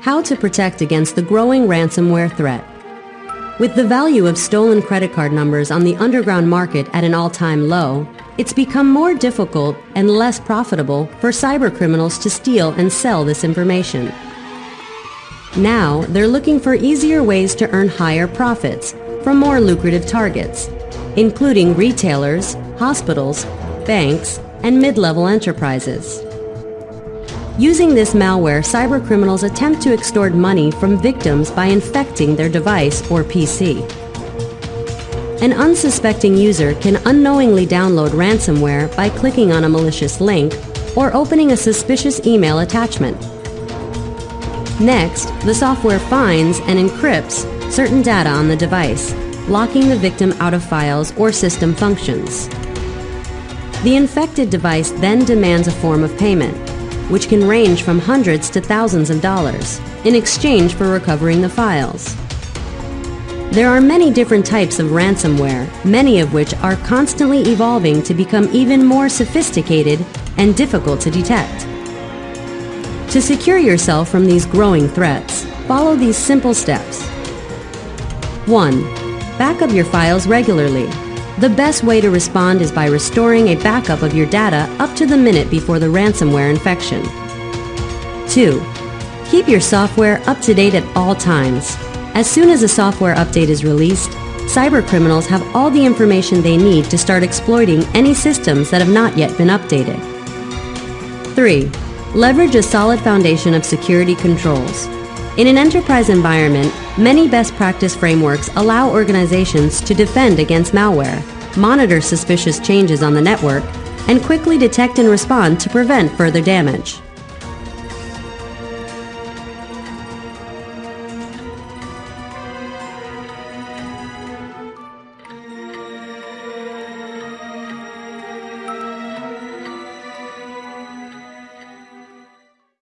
how to protect against the growing ransomware threat. With the value of stolen credit card numbers on the underground market at an all-time low, it's become more difficult and less profitable for cybercriminals to steal and sell this information. Now, they're looking for easier ways to earn higher profits from more lucrative targets, including retailers, hospitals, banks, and mid-level enterprises. Using this malware, cybercriminals attempt to extort money from victims by infecting their device or PC. An unsuspecting user can unknowingly download ransomware by clicking on a malicious link or opening a suspicious email attachment. Next, the software finds and encrypts certain data on the device, locking the victim out of files or system functions. The infected device then demands a form of payment, which can range from hundreds to thousands of dollars, in exchange for recovering the files. There are many different types of ransomware, many of which are constantly evolving to become even more sophisticated and difficult to detect. To secure yourself from these growing threats, follow these simple steps. 1. Back up your files regularly. The best way to respond is by restoring a backup of your data up to the minute before the ransomware infection. 2. Keep your software up to date at all times. As soon as a software update is released, cybercriminals have all the information they need to start exploiting any systems that have not yet been updated. 3. Leverage a solid foundation of security controls. In an enterprise environment, many best practice frameworks allow organizations to defend against malware, monitor suspicious changes on the network, and quickly detect and respond to prevent further damage.